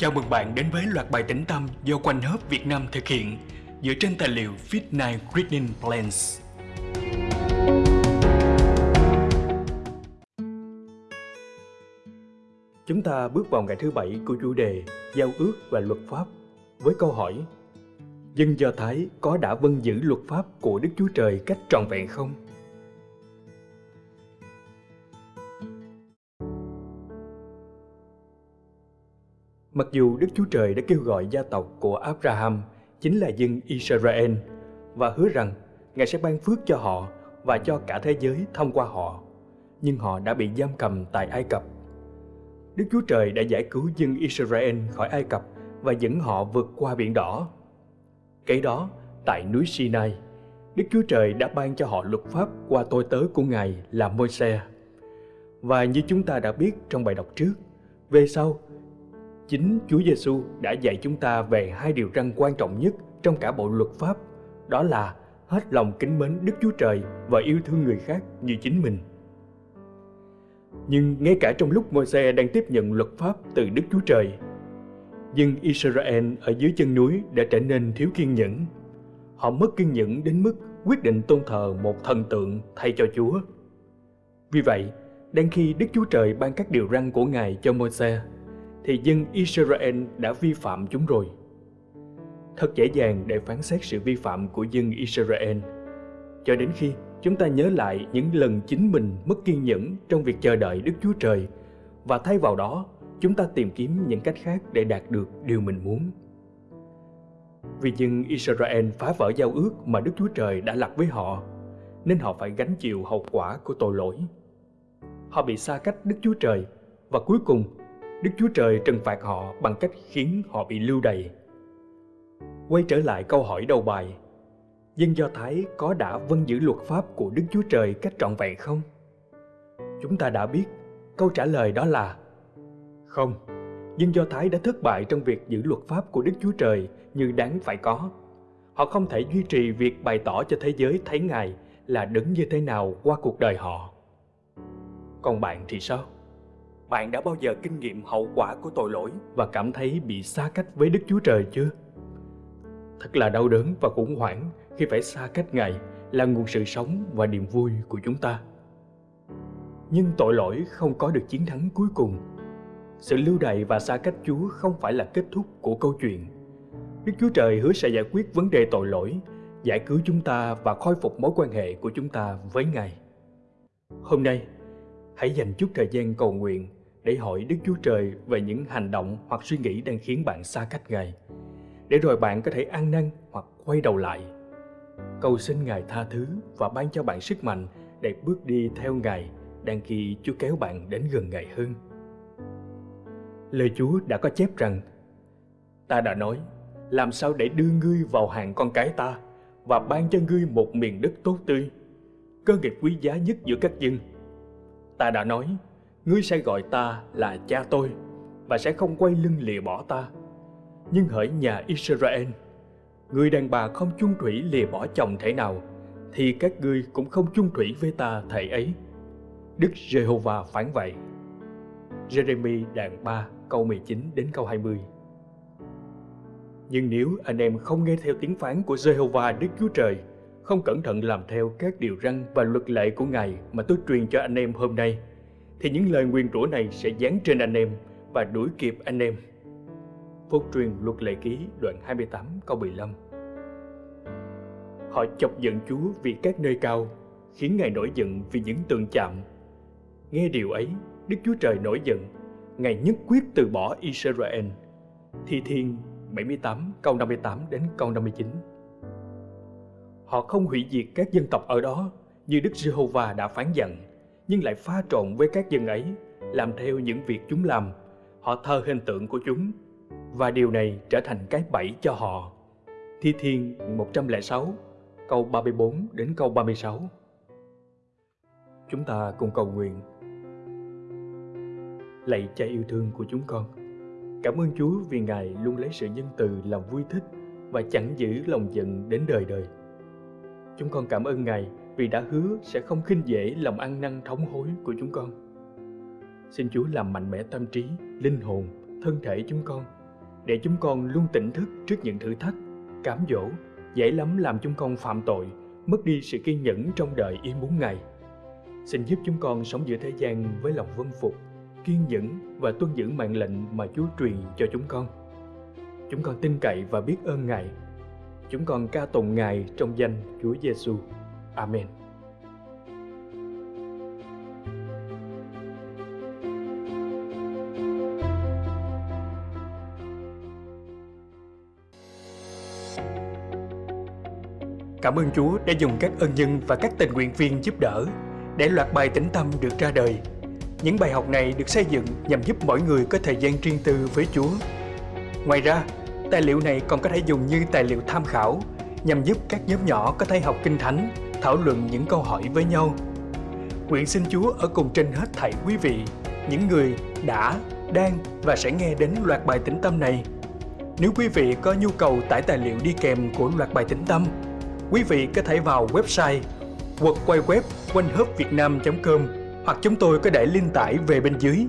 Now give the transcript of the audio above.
Chào mừng bạn đến với loạt bài tĩnh tâm do Quanh Hớp Việt Nam thực hiện dựa trên tài liệu Fit9 Reading Plans. Chúng ta bước vào ngày thứ bảy của chủ đề Giao ước và luật pháp với câu hỏi, Dân Do Thái có đã vâng giữ luật pháp của Đức Chúa Trời cách trọn vẹn không? Mặc dù Đức Chúa Trời đã kêu gọi gia tộc của Abraham chính là dân Israel và hứa rằng Ngài sẽ ban phước cho họ và cho cả thế giới thông qua họ, nhưng họ đã bị giam cầm tại Ai Cập. Đức Chúa Trời đã giải cứu dân Israel khỏi Ai Cập và dẫn họ vượt qua biển đỏ. Kế đó, tại núi Sinai, Đức Chúa Trời đã ban cho họ luật pháp qua tôi tớ của Ngài là Môi-se. Và như chúng ta đã biết trong bài đọc trước, về sau Chính Chúa Giêsu đã dạy chúng ta về hai điều răn quan trọng nhất trong cả bộ luật pháp, đó là hết lòng kính mến Đức Chúa Trời và yêu thương người khác như chính mình. Nhưng ngay cả trong lúc Môi-se đang tiếp nhận luật pháp từ Đức Chúa Trời, dân Israel ở dưới chân núi đã trở nên thiếu kiên nhẫn. Họ mất kiên nhẫn đến mức quyết định tôn thờ một thần tượng thay cho Chúa. Vì vậy, đang khi Đức Chúa Trời ban các điều răn của Ngài cho Môi-se, thì dân Israel đã vi phạm chúng rồi. Thật dễ dàng để phán xét sự vi phạm của dân Israel, cho đến khi chúng ta nhớ lại những lần chính mình mất kiên nhẫn trong việc chờ đợi Đức Chúa Trời và thay vào đó chúng ta tìm kiếm những cách khác để đạt được điều mình muốn. Vì dân Israel phá vỡ giao ước mà Đức Chúa Trời đã lập với họ, nên họ phải gánh chịu hậu quả của tội lỗi. Họ bị xa cách Đức Chúa Trời và cuối cùng Đức Chúa Trời trừng phạt họ bằng cách khiến họ bị lưu đày. Quay trở lại câu hỏi đầu bài, dân Do Thái có đã vâng giữ luật pháp của Đức Chúa Trời cách trọn vẹn không? Chúng ta đã biết, câu trả lời đó là Không, dân Do Thái đã thất bại trong việc giữ luật pháp của Đức Chúa Trời như đáng phải có. Họ không thể duy trì việc bày tỏ cho thế giới thấy Ngài là đứng như thế nào qua cuộc đời họ. Còn bạn thì sao? Bạn đã bao giờ kinh nghiệm hậu quả của tội lỗi và cảm thấy bị xa cách với Đức Chúa Trời chưa? Thật là đau đớn và khủng hoảng khi phải xa cách Ngài là nguồn sự sống và niềm vui của chúng ta. Nhưng tội lỗi không có được chiến thắng cuối cùng. Sự lưu đày và xa cách Chúa không phải là kết thúc của câu chuyện. Đức Chúa Trời hứa sẽ giải quyết vấn đề tội lỗi, giải cứu chúng ta và khôi phục mối quan hệ của chúng ta với Ngài. Hôm nay, hãy dành chút thời gian cầu nguyện để hỏi Đức Chúa Trời về những hành động hoặc suy nghĩ đang khiến bạn xa cách Ngài, để rồi bạn có thể ăn năn hoặc quay đầu lại. Cầu xin Ngài tha thứ và ban cho bạn sức mạnh để bước đi theo Ngài đang khi Chúa kéo bạn đến gần Ngài hơn. Lời Chúa đã có chép rằng, Ta đã nói, làm sao để đưa ngươi vào hàng con cái ta và ban cho ngươi một miền đất tốt tươi, cơ nghiệp quý giá nhất giữa các dân. Ta đã nói, ngươi sẽ gọi ta là cha tôi và sẽ không quay lưng lìa bỏ ta. Nhưng hỡi nhà Israel, người đàn bà không chung thủy lìa bỏ chồng thể nào, thì các ngươi cũng không chung thủy với ta thể ấy. Đức Giê-hô-va phán vậy. Jeremy đoạn 3 câu 19 đến câu 20 Nhưng nếu anh em không nghe theo tiếng phán của Giê-hô-va Đức Chúa Trời, không cẩn thận làm theo các điều răn và luật lệ của Ngài mà tôi truyền cho anh em hôm nay, thì những lời nguyền rủa này sẽ dán trên anh em và đuổi kịp anh em. Phúc truyền luật lệ ký đoạn 28 câu 15 Họ chọc giận Chúa vì các nơi cao, khiến Ngài nổi giận vì những tường chạm. Nghe điều ấy, Đức Chúa Trời nổi giận, Ngài nhất quyết từ bỏ Israel. Thi Thiên 78 câu 58 đến câu 59 Họ không hủy diệt các dân tộc ở đó như Đức Giê-hô-va đã phán dặn nhưng lại pha trộn với các dân ấy, làm theo những việc chúng làm. Họ thờ hình tượng của chúng, và điều này trở thành cái bẫy cho họ. Thi Thiên 106, câu 34 đến câu 36. Chúng ta cùng cầu nguyện. Lạy cha yêu thương của chúng con, cảm ơn Chúa vì Ngài luôn lấy sự nhân từ làm vui thích và chẳng giữ lòng giận đến đời đời. Chúng con cảm ơn Ngài vì đã hứa sẽ không khinh dễ lòng ăn năn thống hối của chúng con. Xin Chúa làm mạnh mẽ tâm trí, linh hồn, thân thể chúng con để chúng con luôn tỉnh thức trước những thử thách, cám dỗ, dễ lắm làm chúng con phạm tội, mất đi sự kiên nhẫn trong đời yên muốn ngày. Xin giúp chúng con sống giữa thế gian với lòng vân phục, kiên nhẫn và tuân giữ mạng lệnh mà Chúa truyền cho chúng con. Chúng con tin cậy và biết ơn Ngài. Chúng con ca tụng Ngài trong danh Chúa Giêsu. Amen. Cảm ơn Chúa đã dùng các ân nhân và các tình nguyện viên giúp đỡ để loạt bài tĩnh tâm được ra đời. Những bài học này được xây dựng nhằm giúp mỗi người có thời gian riêng tư với Chúa. Ngoài ra, tài liệu này còn có thể dùng như tài liệu tham khảo nhằm giúp các nhóm nhỏ có thể học kinh thánh, thảo luận những câu hỏi với nhau. Nguyện xin Chúa ở cùng trên hết thảy quý vị, những người đã, đang và sẽ nghe đến loạt bài tĩnh tâm này. Nếu quý vị có nhu cầu tải tài liệu đi kèm của loạt bài tĩnh tâm, quý vị có thể vào website quật quay web quanh com hoặc chúng tôi có để link tải về bên dưới